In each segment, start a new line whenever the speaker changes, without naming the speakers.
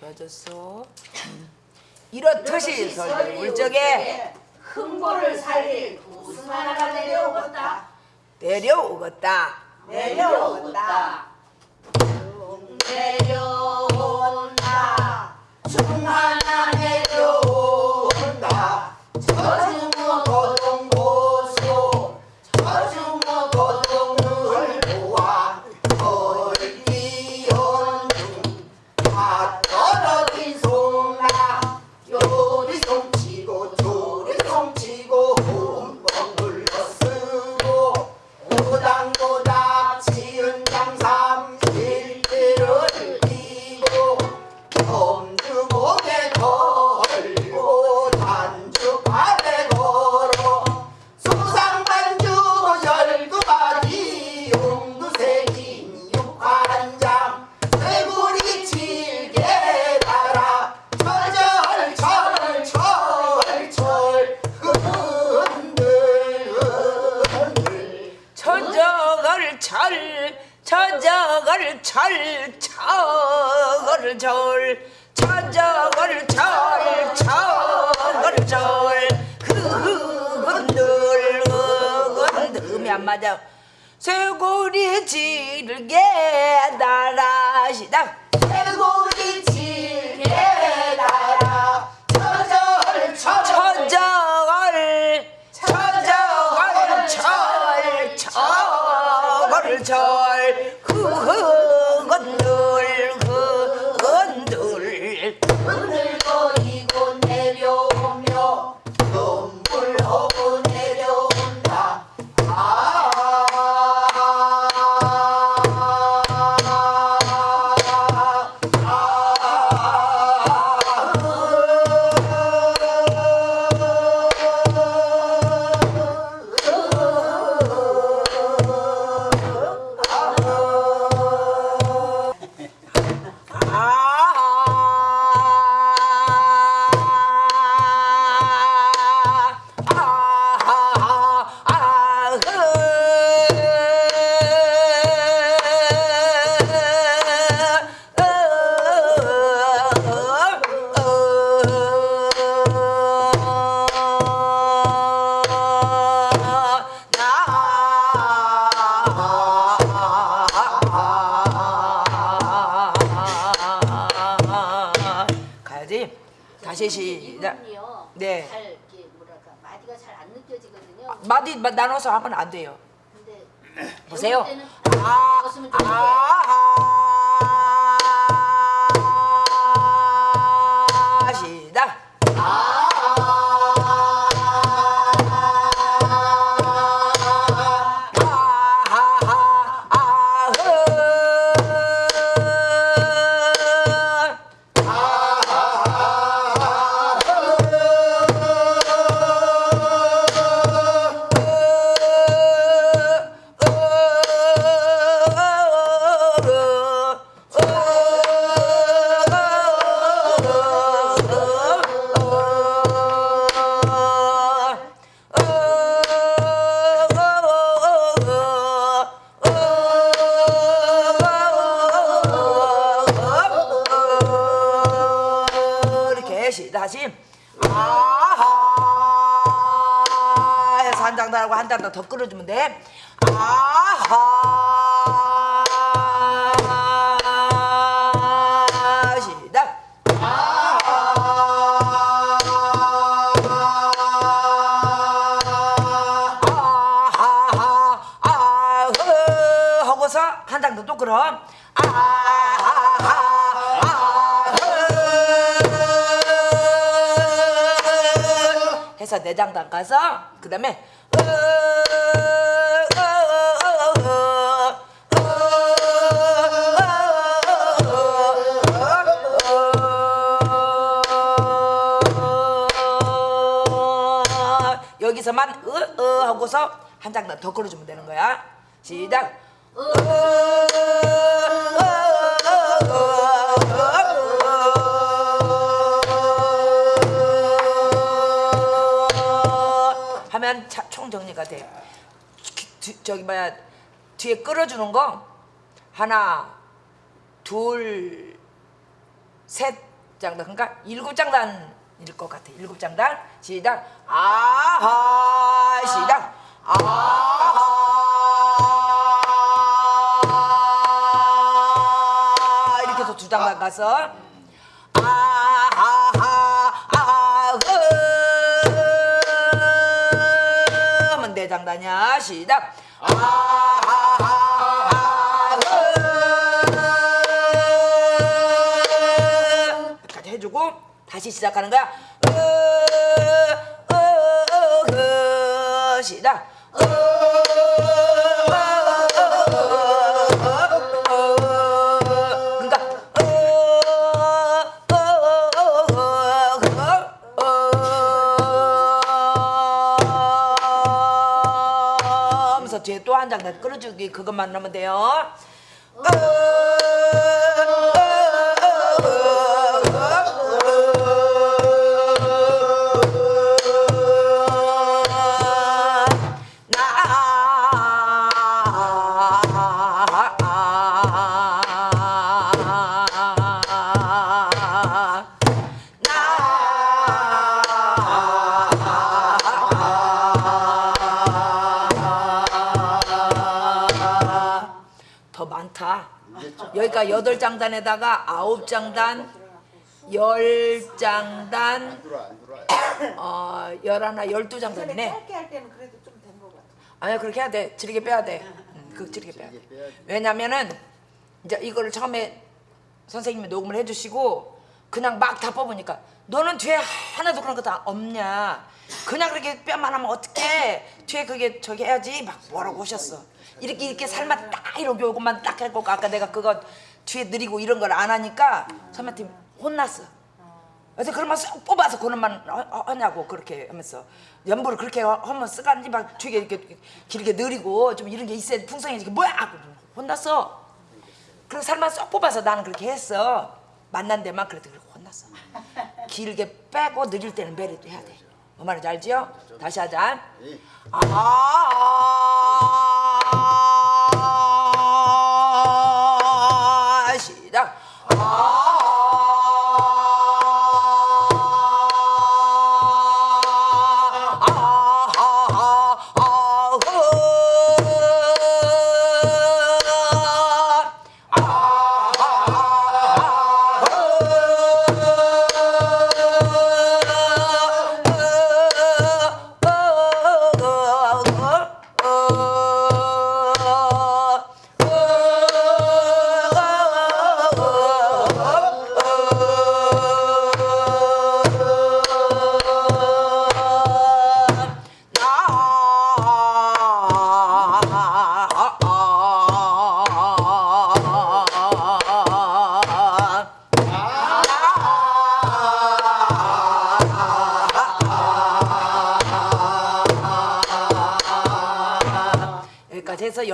좋아졌어. 이렇듯이 설리 울적에
흥보를 살릴 웃음 하나가 내려오겠다
내려오겠다.
내려오겠다 내려온다 중 하나
천적을 철 철을 절 천적을 철 철을 절 그건들 그건들음이 안 맞아. 쇠고리 질게 달아시다.
쇠고리 칠개 달아. 철철철
천적을 천적을 철 철을 절 시작
이분이요.
네.
잘 이렇게 뭐랄까 마디가 잘 안 느껴지거든요.
마디 마- 나눠서 하면 안 돼요
근데
보세요. 아, 아, 한장더 끌어주면 돼. 아하. 시작. 아하하 아흐 하고서 한 장 더또 아하하 아흐 해서 내장 담가서 그 다음에 여기서만 으, 으 하고서 한장더 끌어주면 되는 거야 시작 하면 차- 총 정리가 돼. 저기 뭐야 뒤에 끌어주는 거 하나, 둘, 셋, 장단 그러니까 일곱 장단 일것 같아. 일곱 장단. 시작. 아하 시작. 아하 이렇게 해서 두 장단 가서. 아하하 아흐 하면 네 장단이야. 시작. 아하하 여기까지 해주고 다시 시작하는 거야 시작 뒤에 또 한 장단 끌어주기 그것만 넣으면 돼요. 나 여기가 여덟 장단에다가 아홉 장단, 열 장단.
어,
열하나, 열두 장단이네.
짧게 할 때는 그래도 좀된것 같아.
아니야 그렇게 해야 돼. 지르게 빼야 돼. 응, 그 지르게 빼야 돼. 왜냐면은 이제 이거를 처음에 선생님이 녹음을 해주시고 그냥 막 다 뽑으니까 너는 뒤에 하나도 그런 거 다 없냐? 그냥 그렇게 뼈만 하면 어떡해? 뒤에 그게 저기 해야지 막 뭐라고 하셨어. 이렇게 이렇게 살만 딱 이렇게 요것만 딱 해고 아까 내가 그거 뒤에 느리고 이런 걸 안 하니까 선배팀 혼났어. 그래서 그러면 쏙 뽑아서 하- 하냐고 그렇게 하면서 연보를 그렇게 하- 하면 쓰간지 막 뒤에 이렇게 길게 느리고 좀 이런 게 있어야 풍성해지게 뭐야 혼났어 그리고 살만 쏙 뽑아서 나는 그렇게 했어 만난 데만 그래도 그렇게 혼났어 길게 빼고 느릴 때는 메리도 해야 돼뭐 말인지 알지요? 다시 하자
예.
아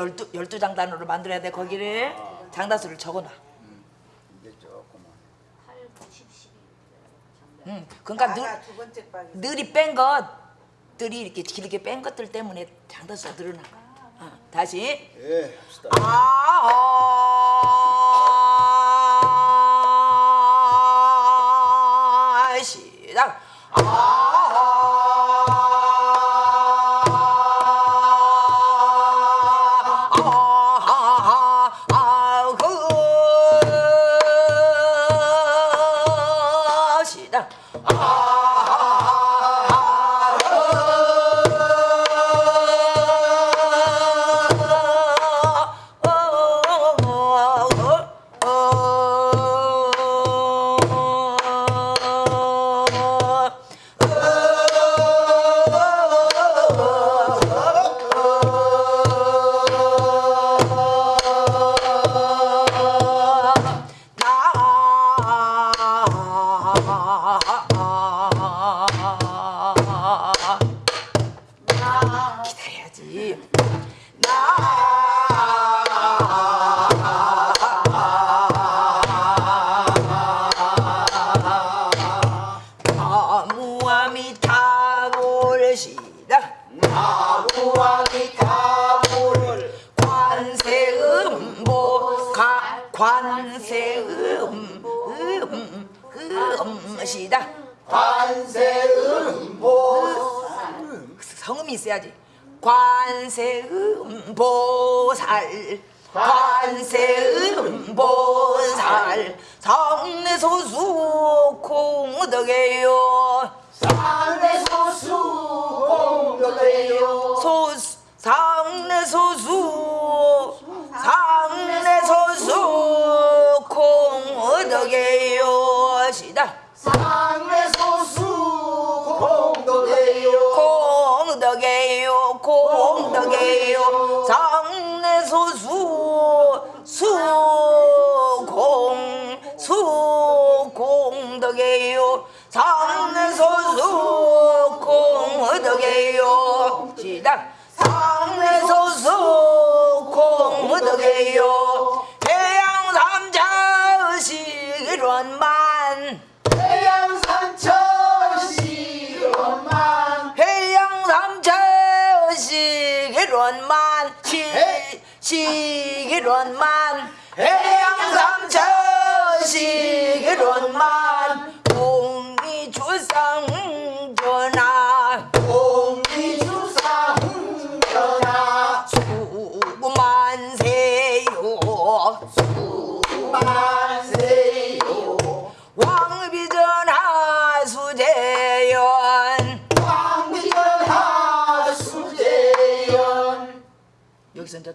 열두 열두 장단으로 만들어야 돼 거기를 장단수를 적어놔.
이제 조금만.
8, 9, 10, 11.
응. 그러니까 늘 늘이 뺀 것들이 이렇게 길게 뺀 것들 때문에 장단수가 늘어나. 어, 다시.
예, 합시다.
아 음보 음, 음, 시다
관세음보살
성음이 있어야지 관세음보살 관세음보살 성내소수 공덕해요
상내소수 공덕해요
소수 상내소수 상내소수 시식일원만 해양삼자식일원만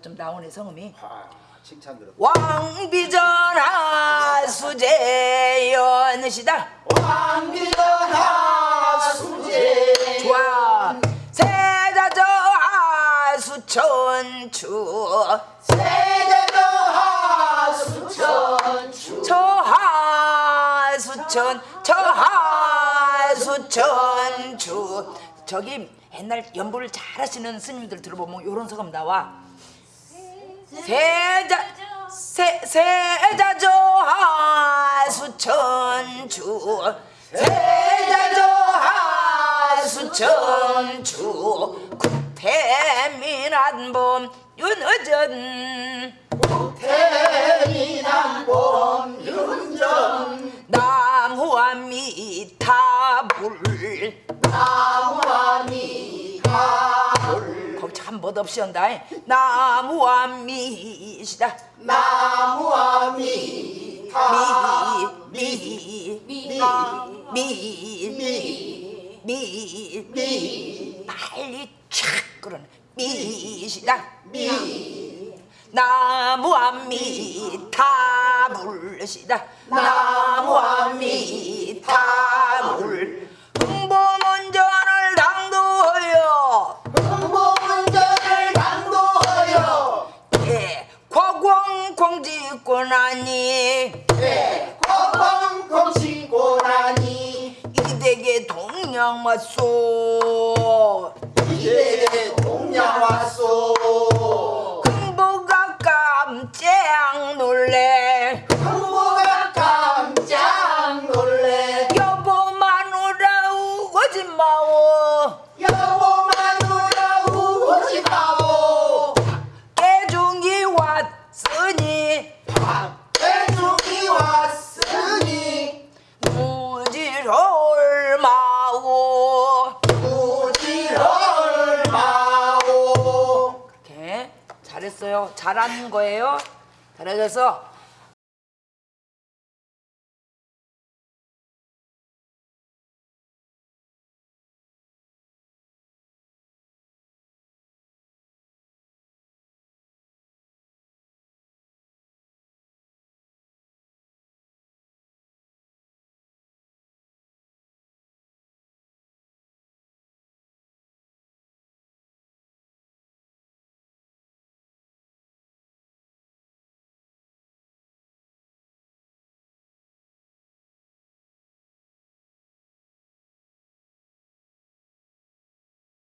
좀 나오네 성음이.
아, 칭찬 들어.
왕비전하 수재연시다.
왕비전하 수재연
좋아. 세자저 하 수천추.
세대전하 수천추.
저하 수천 저하 수천추. 저기 옛날 연보를 잘 하시는 스님들 들어보면 요런 소감 나와 세자 세 세자저하 수천추 세자저하 수천추 구태민한 봄 윤어전.
태민한봄 윤전.
나무와 미타불.
나 미가불
거기 참 멋없이 한다 나무와 미시다.
나무와 미타
미미미미미
미
빨리 촥 그러네 미시다.
미.
나무와 미타불시다. 나무와 미타불 과광광 짓고 나니.
네 과광광 치고 나니.
이댁에 동양 왔소.
이대에 동양 왔소
잘한 거예요? 잘해서